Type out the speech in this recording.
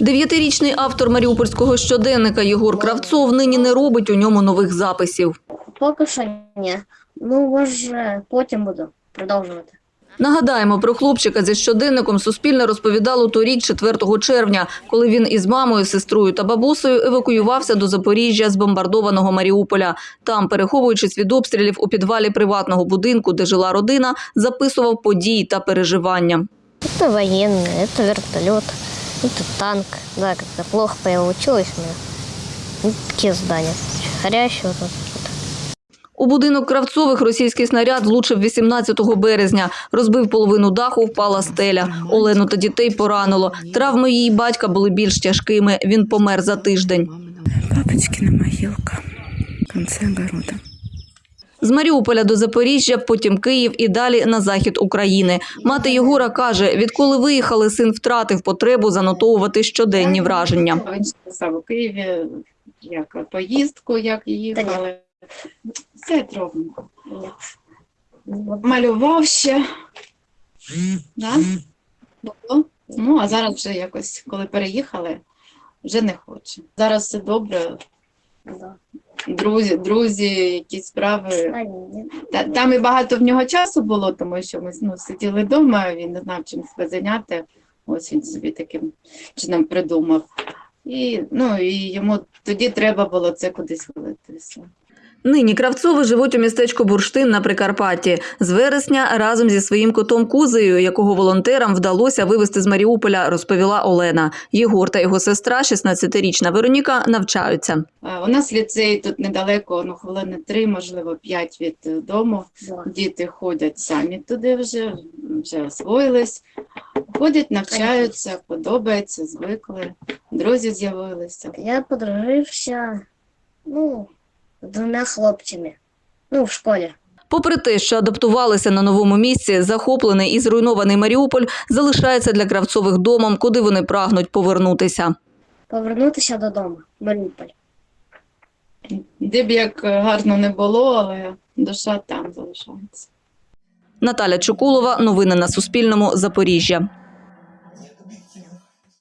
Дев'ятирічний автор маріупольського щоденника Єгор Кравцов нині не робить у ньому нових записів. Поки що ні. Ну, може, потім буду продовжувати. Нагадаємо, про хлопчика зі щоденником Суспільне розповідало торік, 4 червня, коли він із мамою, сестрою та бабусею евакуювався до Запоріжжя з бомбардованого Маріуполя. Там, переховуючись від обстрілів у підвалі приватного будинку, де жила родина, записував події та переживання. Это военные, это вертолет, это танк. Да, как-то плохо получилось у меня. Ну, такие здания. Горящие вот тут. У будинок Кравцових російський снаряд влучив 18 березня. Розбив половину даху, впала стеля. Олену та дітей поранило. Травми її батька були більш тяжкими. Він помер за тиждень. Папочкина могилка в конце огорода. З Маріуполя до Запоріжжя, потім Київ і далі на захід України. Мати Єгора каже, відколи виїхали, син втратив потребу занотовувати щоденні враження. Він писав у Києві, як поїздку, як їхали. Все робимо. Малював ще. Да? Ну, а зараз вже якось, коли переїхали, вже не хоче. Зараз все добре. Друзі, друзі, якісь справи. Та, там і багато в нього часу було, тому що ми ну, сиділи вдома, він не знав, чим себе зайняти. Ось він собі таким чином придумав. І, ну, і йому тоді треба було це кудись вилитися. Нині Кравцови живуть у містечку Бурштин на Прикарпатті. З вересня разом зі своїм котом Кузею, якого волонтерам вдалося вивезти з Маріуполя, розповіла Олена. Єгор та його сестра, 16-річна Вероніка, навчаються. У нас ліцей тут недалеко, ну, хвилини три, можливо, п'ять від е, дому. Діти ходять самі туди вже, вже освоїлись. Ходять, навчаються, подобається, звикли. Друзі з'явилися. Я подружився, ну, двома хлопцями. Ну, в школі. Попри те, що адаптувалися на новому місці, захоплений і зруйнований Маріуполь залишається для Кравцових домом, куди вони прагнуть повернутися. Повернутися додому, в Маріуполь. Де б як гарно не було, але душа там залишається. Наталя Чукулова, новини на Суспільному, Запоріжжя.